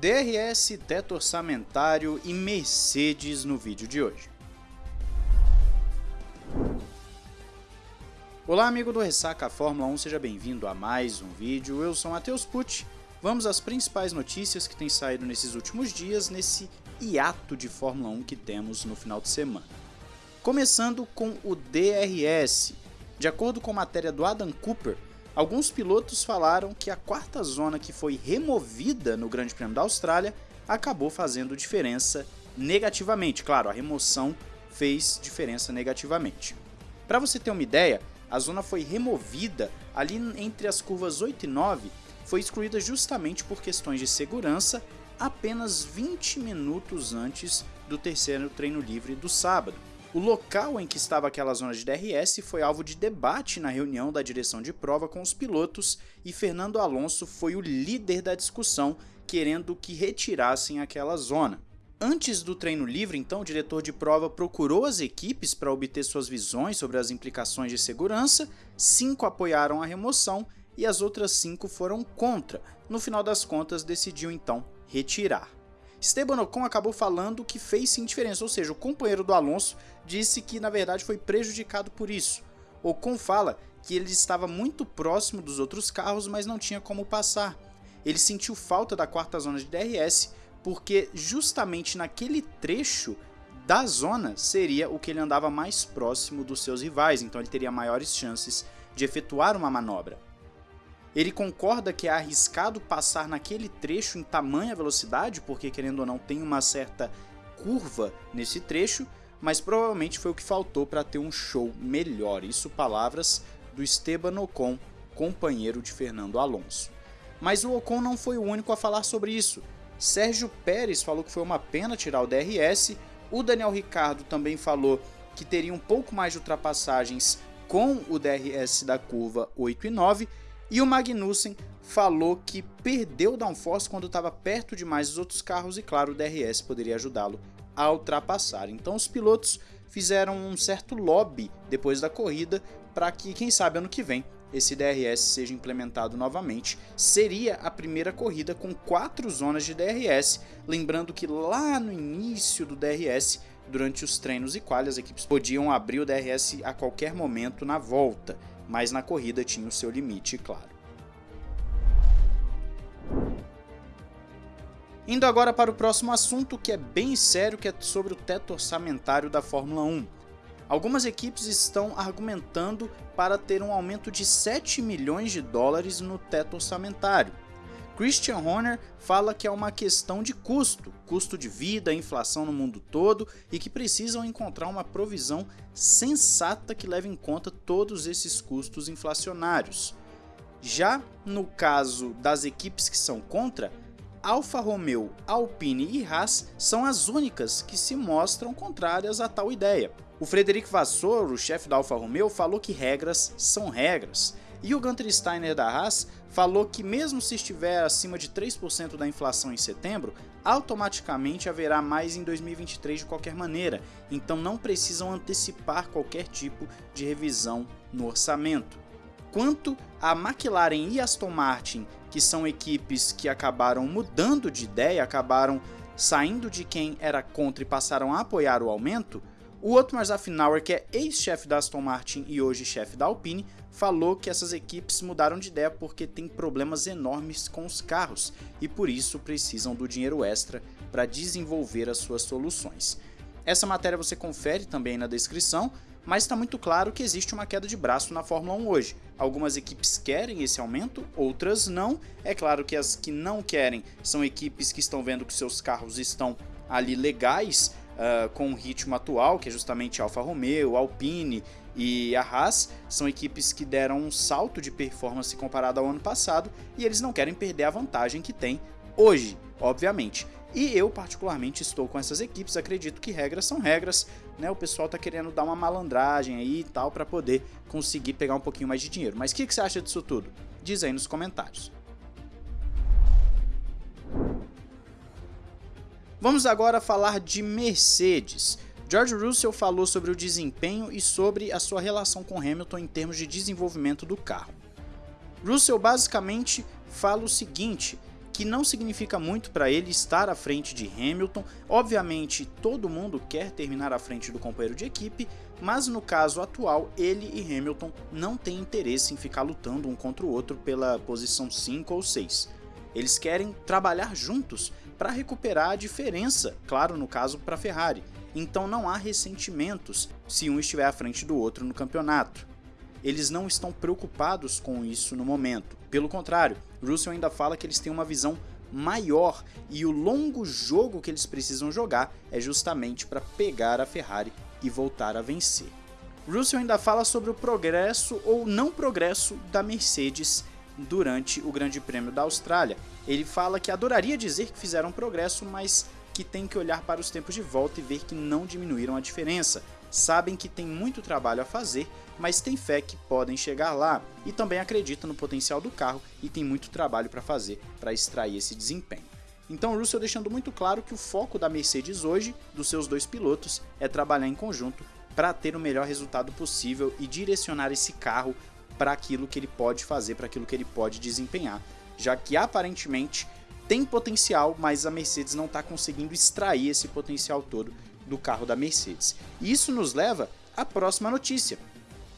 DRS, teto orçamentário e Mercedes no vídeo de hoje. Olá amigo do Ressaca Fórmula 1, seja bem-vindo a mais um vídeo, eu sou Matheus Pucci. Vamos às principais notícias que têm saído nesses últimos dias, nesse hiato de Fórmula 1 que temos no final de semana. Começando com o DRS. De acordo com matéria do Adam Cooper, Alguns pilotos falaram que a quarta zona que foi removida no Grande Prêmio da Austrália acabou fazendo diferença negativamente. Claro, a remoção fez diferença negativamente. Para você ter uma ideia, a zona foi removida ali entre as curvas 8 e 9, foi excluída justamente por questões de segurança apenas 20 minutos antes do terceiro treino livre do sábado. O local em que estava aquela zona de DRS foi alvo de debate na reunião da direção de prova com os pilotos e Fernando Alonso foi o líder da discussão, querendo que retirassem aquela zona. Antes do treino livre, então, o diretor de prova procurou as equipes para obter suas visões sobre as implicações de segurança, cinco apoiaram a remoção e as outras cinco foram contra. No final das contas, decidiu então retirar. Esteban Ocon acabou falando que fez sim diferença, ou seja, o companheiro do Alonso disse que na verdade foi prejudicado por isso. Ocon fala que ele estava muito próximo dos outros carros, mas não tinha como passar. Ele sentiu falta da quarta zona de DRS, porque justamente naquele trecho da zona seria o que ele andava mais próximo dos seus rivais, então ele teria maiores chances de efetuar uma manobra. Ele concorda que é arriscado passar naquele trecho em tamanha velocidade, porque querendo ou não tem uma certa curva nesse trecho, mas provavelmente foi o que faltou para ter um show melhor. Isso palavras do Esteban Ocon, companheiro de Fernando Alonso. Mas o Ocon não foi o único a falar sobre isso. Sérgio Pérez falou que foi uma pena tirar o DRS, o Daniel Ricardo também falou que teria um pouco mais de ultrapassagens com o DRS da curva 8 e 9, e o Magnussen falou que perdeu o downforce quando estava perto demais dos outros carros e claro, o DRS poderia ajudá-lo a ultrapassar. Então os pilotos fizeram um certo lobby depois da corrida para que, quem sabe, ano que vem esse DRS seja implementado novamente. Seria a primeira corrida com quatro zonas de DRS, lembrando que lá no início do DRS, durante os treinos e quali, as equipes podiam abrir o DRS a qualquer momento na volta mas na corrida tinha o seu limite, claro. Indo agora para o próximo assunto, que é bem sério, que é sobre o teto orçamentário da Fórmula 1. Algumas equipes estão argumentando para ter um aumento de 7 milhões de dólares no teto orçamentário. Christian Horner fala que é uma questão de custo, custo de vida, inflação no mundo todo e que precisam encontrar uma provisão sensata que leve em conta todos esses custos inflacionários. Já no caso das equipes que são contra, Alfa Romeo, Alpine e Haas são as únicas que se mostram contrárias a tal ideia. O Frederic Vasseur, o chefe da Alfa Romeo, falou que regras são regras e o Gunter Steiner da Haas falou que mesmo se estiver acima de 3% da inflação em setembro, automaticamente haverá mais em 2023 de qualquer maneira, então não precisam antecipar qualquer tipo de revisão no orçamento. Quanto a McLaren e Aston Martin, que são equipes que acabaram mudando de ideia, acabaram saindo de quem era contra e passaram a apoiar o aumento, o Otmar Zafnauer, que é ex-chefe da Aston Martin e hoje chefe da Alpine, falou que essas equipes mudaram de ideia porque tem problemas enormes com os carros e por isso precisam do dinheiro extra para desenvolver as suas soluções. Essa matéria você confere também na descrição, mas está muito claro que existe uma queda de braço na Fórmula 1 hoje. Algumas equipes querem esse aumento, outras não. É claro que as que não querem são equipes que estão vendo que seus carros estão ali legais uh, com o ritmo atual, que é justamente Alfa Romeo, Alpine e a Haas, são equipes que deram um salto de performance comparado ao ano passado e eles não querem perder a vantagem que tem hoje, obviamente. E eu particularmente estou com essas equipes, acredito que regras são regras, né? O pessoal está querendo dar uma malandragem aí e tal para poder conseguir pegar um pouquinho mais de dinheiro. Mas o que, que você acha disso tudo? Diz aí nos comentários. Vamos agora falar de Mercedes. George Russell falou sobre o desempenho e sobre a sua relação com Hamilton em termos de desenvolvimento do carro. Russell basicamente fala o seguinte, que não significa muito para ele estar à frente de Hamilton. Obviamente, todo mundo quer terminar à frente do companheiro de equipe, mas no caso atual, ele e Hamilton não têm interesse em ficar lutando um contra o outro pela posição 5 ou 6. Eles querem trabalhar juntos para recuperar a diferença, claro, no caso para Ferrari. Então não há ressentimentos se um estiver à frente do outro no campeonato. Eles não estão preocupados com isso no momento. Pelo contrário, Russell ainda fala que eles têm uma visão maior e o longo jogo que eles precisam jogar é justamente para pegar a Ferrari e voltar a vencer. Russell ainda fala sobre o progresso ou não progresso da Mercedes durante o Grande Prêmio da Austrália. Ele fala que adoraria dizer que fizeram progresso, mas que tem que olhar para os tempos de volta e ver que não diminuíram a diferença. Sabem que tem muito trabalho a fazer, mas tem fé que podem chegar lá e também acredita no potencial do carro e tem muito trabalho para fazer para extrair esse desempenho. Então Russell deixando muito claro que o foco da Mercedes hoje, dos seus dois pilotos, é trabalhar em conjunto para ter o melhor resultado possível e direcionar esse carro para aquilo que ele pode fazer, para aquilo que ele pode desempenhar, já que aparentemente tem potencial, mas a Mercedes não está conseguindo extrair esse potencial todo do carro da Mercedes. E isso nos leva à próxima notícia,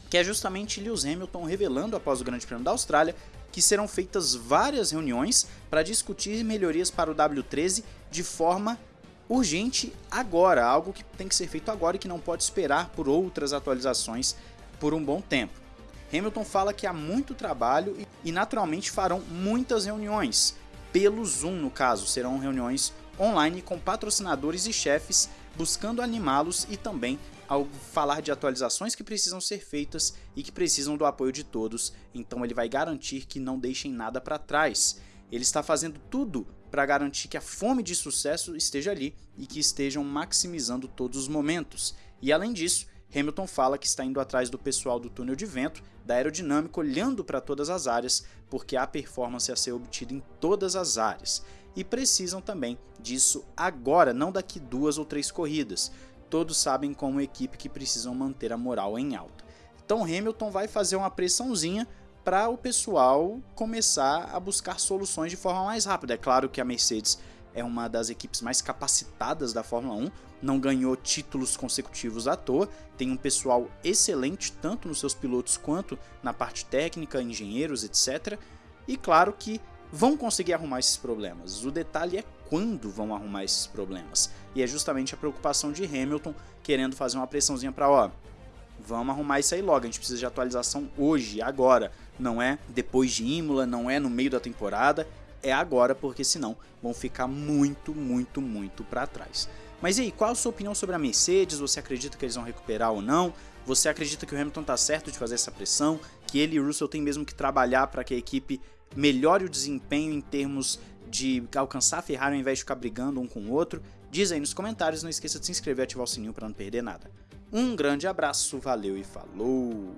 que é justamente Lewis Hamilton revelando após o Grande Prêmio da Austrália que serão feitas várias reuniões para discutir melhorias para o W13 de forma urgente agora, algo que tem que ser feito agora e que não pode esperar por outras atualizações por um bom tempo. Hamilton fala que há muito trabalho e naturalmente farão muitas reuniões, pelo Zoom no caso, serão reuniões online com patrocinadores e chefes buscando animá-los e também ao falar de atualizações que precisam ser feitas e que precisam do apoio de todos, então ele vai garantir que não deixem nada para trás. Ele está fazendo tudo para garantir que a fome de sucesso esteja ali e que estejam maximizando todos os momentos. E além disso, Hamilton fala que está indo atrás do pessoal do túnel de vento, da aerodinâmica, olhando para todas as áreas, porque há performance a ser obtida em todas as áreas. E precisam também disso agora, não daqui duas ou três corridas todos sabem como equipe que precisam manter a moral em alta. Então Hamilton vai fazer uma pressãozinha para o pessoal começar a buscar soluções de forma mais rápida. É claro que a Mercedes é uma das equipes mais capacitadas da Fórmula 1, não ganhou títulos consecutivos à toa, tem um pessoal excelente tanto nos seus pilotos quanto na parte técnica, engenheiros, etc. E claro que vão conseguir arrumar esses problemas. O detalhe é quando vão arrumar esses problemas. E é justamente a preocupação de Hamilton querendo fazer uma pressãozinha para, ó, vamos arrumar isso aí logo, a gente precisa de atualização hoje, agora. Não é depois de Imola, não é no meio da temporada, é agora, porque senão vão ficar muito, muito, muito para trás. Mas e aí, qual a sua opinião sobre a Mercedes? Você acredita que eles vão recuperar ou não? Você acredita que o Hamilton está certo de fazer essa pressão? Que ele e o Russell têm mesmo que trabalhar para que a equipe melhore o desempenho em termos de alcançar a Ferrari ao invés de ficar brigando um com o outro? Diz aí nos comentários, não esqueça de se inscrever e ativar o sininho para não perder nada. Um grande abraço, valeu e falou!